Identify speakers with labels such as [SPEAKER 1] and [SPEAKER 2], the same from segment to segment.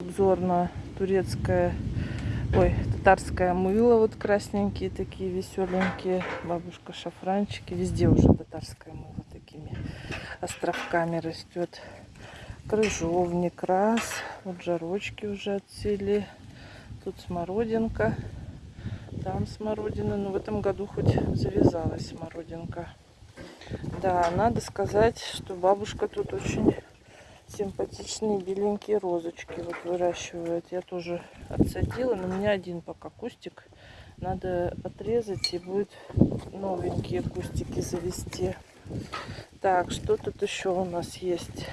[SPEAKER 1] Обзор на турецкое, ой, татарское мыло. Вот красненькие такие, веселенькие. Бабушка шафранчики. Везде уже татарское мыло такими островками растет. Крыжовник раз. Вот жарочки уже отцвели. Тут смородинка. Там смородина. Но в этом году хоть завязалась смородинка. Да, надо сказать, что бабушка тут очень симпатичные беленькие розочки вот выращивает. Я тоже отсадила, но у меня один пока кустик. Надо отрезать и будет новенькие кустики завести. Так, что тут еще у нас есть?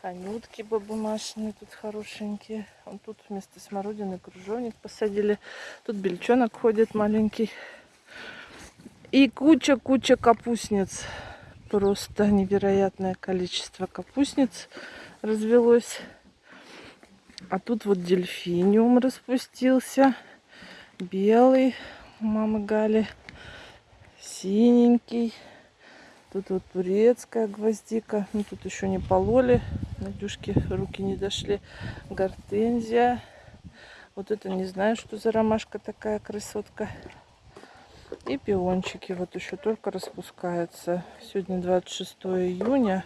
[SPEAKER 1] Анютки бабумашные тут хорошенькие. Вот тут вместо смородины кружовник посадили. Тут бельчонок ходит маленький. И куча-куча капустниц. Просто невероятное количество капустниц развелось. А тут вот дельфиниум распустился. Белый у мамы Гали. Синенький. Тут вот турецкая гвоздика. Ну, тут еще не пололи. Надюшки руки не дошли. Гортензия. Вот это не знаю, что за ромашка такая красотка. И пиончики вот еще только распускаются. Сегодня 26 июня.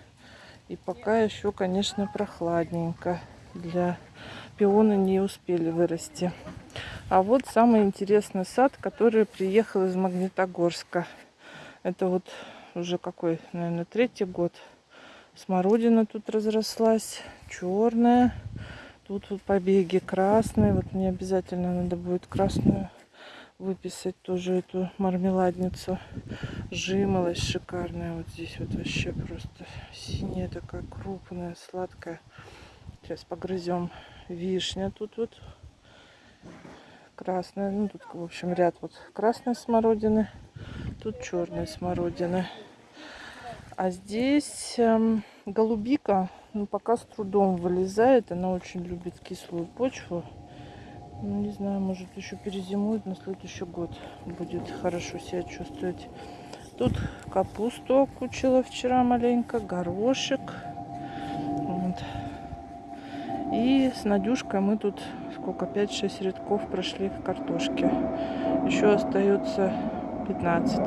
[SPEAKER 1] И пока еще, конечно, прохладненько. Для пиона не успели вырасти. А вот самый интересный сад, который приехал из Магнитогорска. Это вот уже какой, наверное, третий год. Смородина тут разрослась, черная. Тут вот побеги красные. Вот мне обязательно надо будет красную выписать тоже эту мармеладницу. Жимолость шикарная. Вот здесь вот вообще просто синяя такая крупная, сладкая. Сейчас погрызем. Вишня тут вот красная. Ну тут, в общем, ряд вот красной смородины. Тут черной смородины. А здесь эм, голубика, ну пока с трудом вылезает. Она очень любит кислую почву. Ну, не знаю, может еще перезимует, на следующий год будет хорошо себя чувствовать. Тут капусту окучила вчера маленько, горошек. Вот. И с Надюшкой мы тут сколько, 5-6 рядков прошли в картошке. Еще остается 15.